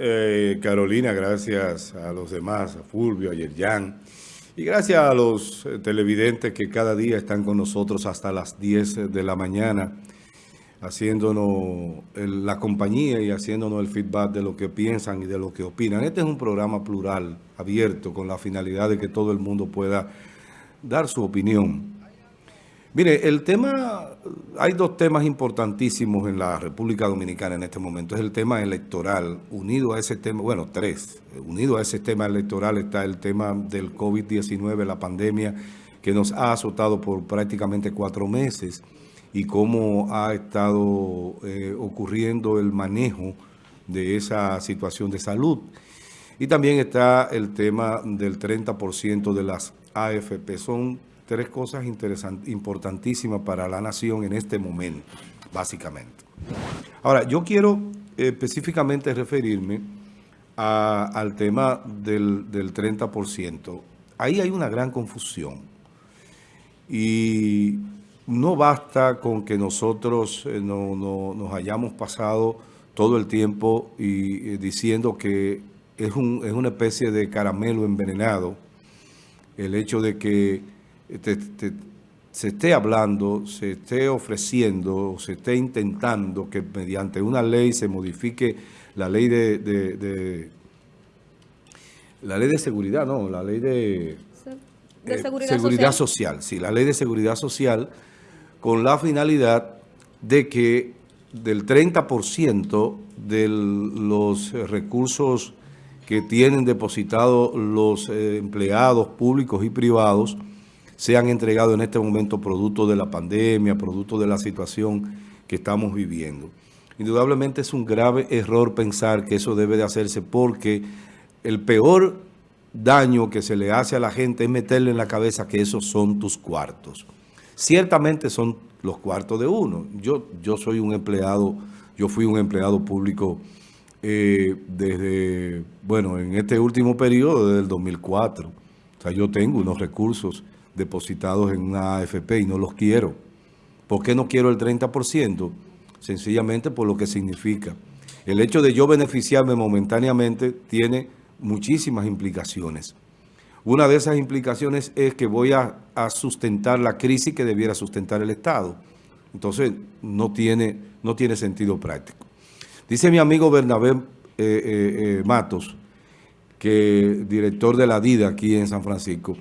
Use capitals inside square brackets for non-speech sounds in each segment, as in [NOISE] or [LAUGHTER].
Eh, Carolina, gracias a los demás, a Fulvio, a Yerjan, y gracias a los eh, televidentes que cada día están con nosotros hasta las 10 de la mañana, haciéndonos la compañía y haciéndonos el feedback de lo que piensan y de lo que opinan. Este es un programa plural, abierto, con la finalidad de que todo el mundo pueda dar su opinión. Mire, el tema, hay dos temas importantísimos en la República Dominicana en este momento. Es el tema electoral, unido a ese tema, bueno, tres. Unido a ese tema electoral está el tema del COVID-19, la pandemia que nos ha azotado por prácticamente cuatro meses y cómo ha estado eh, ocurriendo el manejo de esa situación de salud. Y también está el tema del 30% de las AFP. Son tres cosas importantísimas para la nación en este momento, básicamente. Ahora, yo quiero específicamente referirme al tema del, del 30%. Ahí hay una gran confusión y no basta con que nosotros eh, no, nos hayamos pasado todo el tiempo y, eh, diciendo que es, un, es una especie de caramelo envenenado el hecho de que se esté hablando, se esté ofreciendo, se esté intentando que mediante una ley se modifique la ley de, la ley de seguridad, no, la ley de, eh, seguridad, social. Sí, la ley de seguridad social con la finalidad de que del 30% de los recursos que tienen depositados los eh, empleados públicos y privados se han entregado en este momento producto de la pandemia, producto de la situación que estamos viviendo. Indudablemente es un grave error pensar que eso debe de hacerse porque el peor daño que se le hace a la gente es meterle en la cabeza que esos son tus cuartos. Ciertamente son los cuartos de uno. Yo, yo soy un empleado, yo fui un empleado público eh, desde, bueno, en este último periodo, desde el 2004. O sea, yo tengo unos recursos depositados en una AFP y no los quiero. ¿Por qué no quiero el 30%? Sencillamente por lo que significa. El hecho de yo beneficiarme momentáneamente tiene muchísimas implicaciones. Una de esas implicaciones es que voy a, sustentar la crisis que debiera sustentar el Estado. Entonces, no tiene, no tiene sentido práctico. Dice mi amigo Bernabé eh, eh, eh, Matos, que director de la DIDA aquí en San Francisco,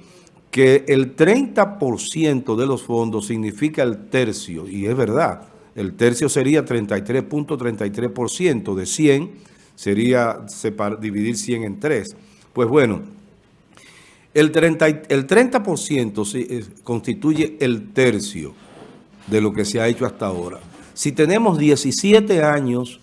que el 30% de los fondos significa el tercio, y es verdad, el tercio sería 33.33%, de 100 sería dividir 100 en 3. Pues bueno, el 30%, el 30 constituye el tercio de lo que se ha hecho hasta ahora. Si tenemos 17 años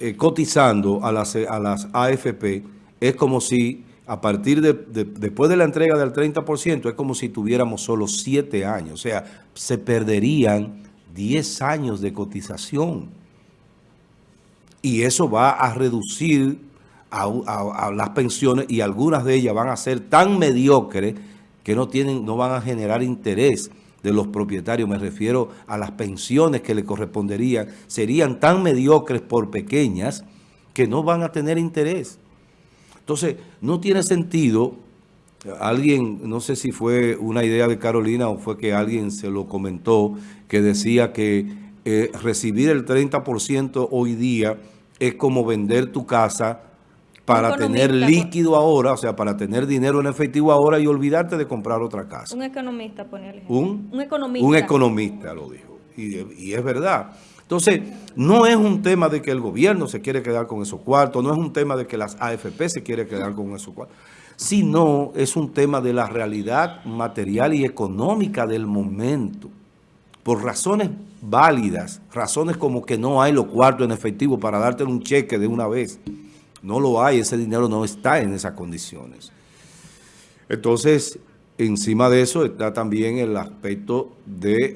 eh, cotizando a las, a las AFP, es como si a partir de, después de la entrega del 30%, es como si tuviéramos solo 7 años. O sea, se perderían 10 años de cotización. Y eso va a reducir a, las pensiones y algunas de ellas van a ser tan mediocres que no, tienen, no van a generar interés de los propietarios. Me refiero a las pensiones que le corresponderían. Serían tan mediocres por pequeñas que no van a tener interés. Entonces, no tiene sentido, alguien, no sé si fue una idea de Carolina o fue que alguien se lo comentó, que decía que eh, recibir el 30% hoy día es como vender tu casa para tener líquido ahora, o sea, para tener dinero en efectivo ahora y olvidarte de comprar otra casa. Un economista, ponía ¿Un? Un economista. Un economista lo dijo, y es verdad. Entonces, no es un tema de que el gobierno se quiere quedar con esos cuartos, no es un tema de que las AFP se quiere quedar con esos cuartos, sino es un tema de la realidad material y económica del momento. Por razones válidas, razones como que no hay los cuartos en efectivo para darte un cheque de una vez. No lo hay, ese dinero no está en esas condiciones. Entonces, Encima de eso está también el aspecto de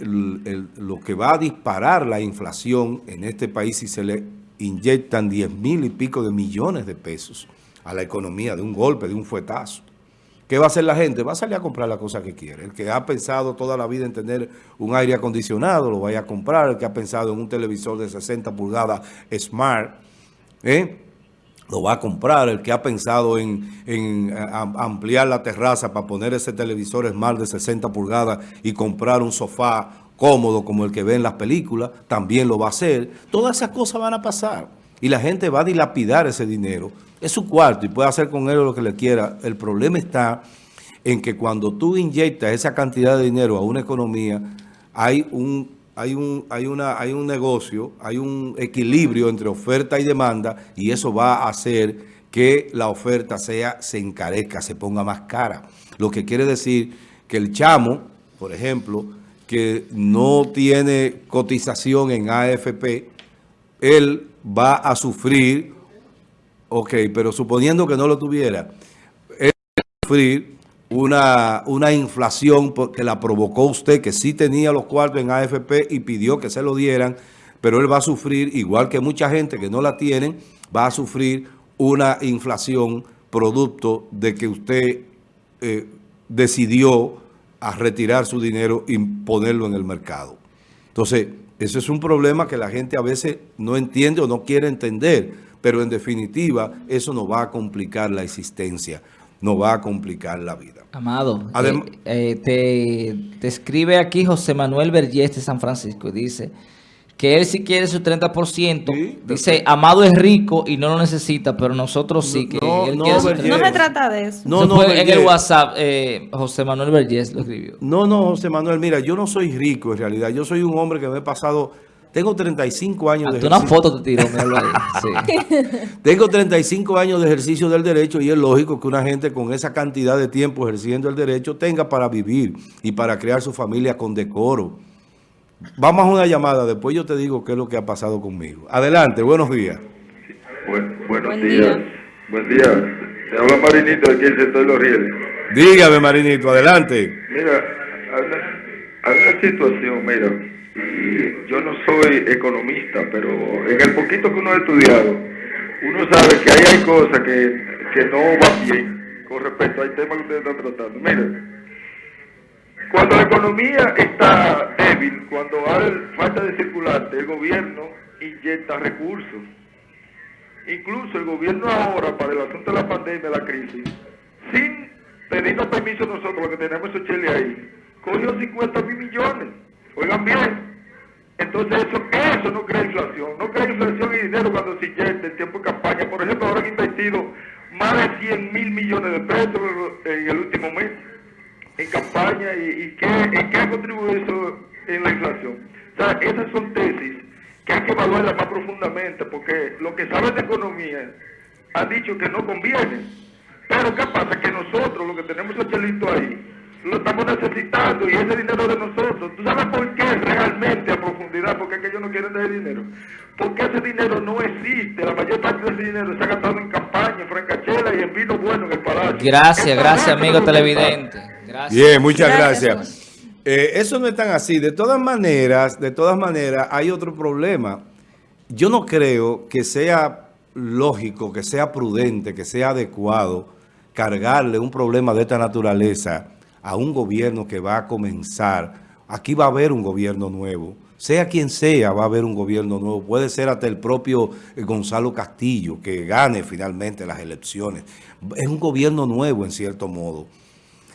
lo que va a disparar la inflación en este país si se le inyectan 10 mil y pico de millones de pesos a la economía de un golpe, de un fuetazo. ¿Qué va a hacer la gente? Va a salir a comprar la cosa que quiere. El que ha pensado toda la vida en tener un aire acondicionado, lo vaya a comprar. El que ha pensado en un televisor de 60 pulgadas Smart, ¿eh? Lo va a comprar, el que ha pensado en, ampliar la terraza para poner ese televisor Smart de 60 pulgadas y comprar un sofá cómodo como el que ve en las películas, también lo va a hacer. Todas esas cosas van a pasar y la gente va a dilapidar ese dinero. Es su cuarto y puede hacer con él lo que le quiera. El problema está en que cuando tú inyectas esa cantidad de dinero a una economía, hay un hay un, hay, una, hay un negocio, hay un equilibrio entre oferta y demanda y eso va a hacer que la oferta sea, se encarezca, se ponga más cara. Lo que quiere decir que el chamo, por ejemplo, que no tiene cotización en AFP, él va a sufrir, ok, pero suponiendo que no lo tuviera, él va a sufrir una, una inflación que la provocó usted, que sí tenía los cuartos en AFP y pidió que se lo dieran, pero él va a sufrir, igual que mucha gente que no la tienen, va a sufrir una inflación producto de que usted eh, decidió a retirar su dinero y ponerlo en el mercado. Entonces, ese es un problema que la gente a veces no entiende o no quiere entender, pero en definitiva eso nos va a complicar la existencia nos va a complicar la vida. Amado, eh, eh, te, te, escribe aquí José Manuel Vergés de San Francisco y dice que él sí quiere su 30%. dice, Amado es rico y no lo necesita, pero nosotros sí. que no, él no, no se trata de eso. No, no, en el WhatsApp, eh, José Manuel Vergés lo escribió. No, no, José Manuel, mira, yo no soy rico en realidad. Yo soy un hombre que me he pasado tengo 35 años de ejercicio. una foto te tiró, [LAUGHS] Tengo 35 años de ejercicio del derecho y es lógico que una gente con esa cantidad de tiempo ejerciendo el derecho tenga para vivir y para crear su familia con decoro. Vamos a una llamada, después yo te digo qué es lo que ha pasado conmigo. Adelante, buenos días. buenos días. Buen día. Te habla Marinito de aquí el sector de los rieles. Dígame, Marinito, adelante. Mira, hay una situación, mira yo no soy economista, pero en el poquito que uno ha estudiado, uno sabe que ahí hay cosas que, que no van bien con respecto al tema que ustedes están tratando. Miren, cuando la economía está débil, cuando hay falta de circulante, el gobierno inyecta recursos. Incluso el gobierno ahora, para el asunto de la pandemia, la crisis, sin pedirnos permiso nosotros, que tenemos esos cheles ahí, cogió 50 mil millones. Oigan bien, entonces eso, eso no crea inflación, no crea inflación y dinero cuando se inyecta en tiempo de campaña. Por ejemplo, ahora han invertido más de 100 mil millones de pesos en el último mes en campaña y, ¿qué, ¿en qué ha contribuido eso en la inflación? O sea, esas son tesis que hay que evaluarlas más profundamente porque lo que sabe de economía ha dicho que no conviene. Pero ¿qué pasa? Que nosotros, lo que tenemos el chelito ahí, lo estamos necesitando y ese dinero de nosotros. ¿Tú sabes por qué realmente a profundidad? Porque es que ellos no quieren dar dinero. Porque ese dinero no existe. La mayor parte de ese dinero se ha gastado en campaña, en francachela y en vino bueno en el palacio. Gracias, gracias amigo televidente. Gracias. Bien, muchas gracias. Eh, eso no es tan así. De todas maneras, de todas maneras, hay otro problema. Yo no creo que sea lógico, que sea prudente, que sea adecuado cargarle un problema de esta naturaleza a un gobierno que va a comenzar. Aquí va a haber un gobierno nuevo. Sea quien sea, va a haber un gobierno nuevo. Puede ser hasta el propio eh, Gonzalo Castillo, que gane finalmente las elecciones. Es un gobierno nuevo, en cierto modo.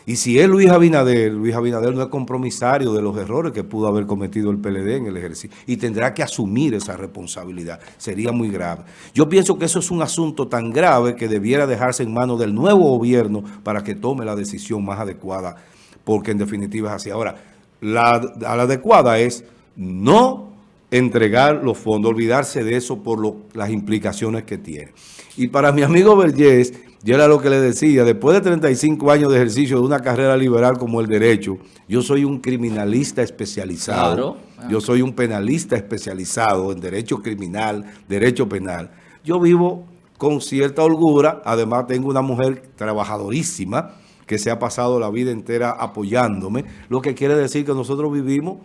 Y si es Luis Abinader, Luis Abinader no es compromisario de los errores que pudo haber cometido el PLD en el ejercicio y tendrá que asumir esa responsabilidad. Sería muy grave. Yo pienso que eso es un asunto tan grave que debiera dejarse en manos del nuevo gobierno para que tome la decisión más adecuada, porque en definitiva es así. Ahora, la, la adecuada es no entregar los fondos, olvidarse de eso por las implicaciones que tiene. Y para mi amigo Vergés, yo era lo que le decía, después de 35 años de ejercicio de una carrera liberal como el derecho, yo soy un criminalista especializado, yo soy un penalista especializado en derecho criminal, derecho penal. Yo vivo con cierta holgura, además tengo una mujer trabajadorísima que se ha pasado la vida entera apoyándome, lo que quiere decir que nosotros vivimos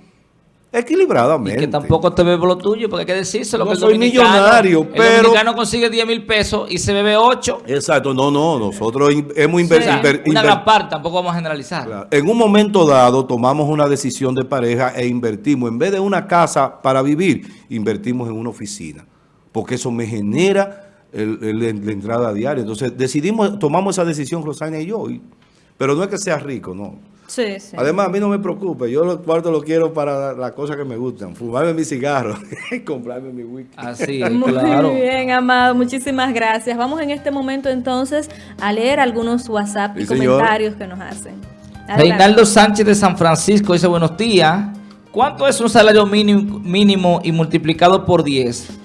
equilibradamente. Y que tampoco te bebe lo tuyo, porque hay que decirse lo no que soy millonario, pero... El dominicano consigue 10 mil pesos y se bebe 8. Exacto, no, no, nosotros hemos invertido... una gran parte, tampoco vamos a generalizar. En un momento dado tomamos una decisión de pareja e invertimos, en vez de una casa para vivir, invertimos en una oficina, porque eso me genera el- el- la entrada diaria. Entonces decidimos, tomamos esa decisión Rosania y yo, y- pero no es que sea rico, no. Sí, sí. Además, a mí no me preocupe, yo los cuartos los quiero para las cosas que me gustan, fumarme mi cigarro, [LAUGHS] comprarme mi whisky. Así es, [LAUGHS] Muy claro. bien, Amado. Muchísimas gracias. Vamos en este momento entonces a leer algunos WhatsApp y Sí, señor. comentarios que nos hacen. Adelante. Reinaldo Sánchez de San Francisco dice, buenos días. ¿Cuánto es un salario mínimo, mínimo y multiplicado por 10?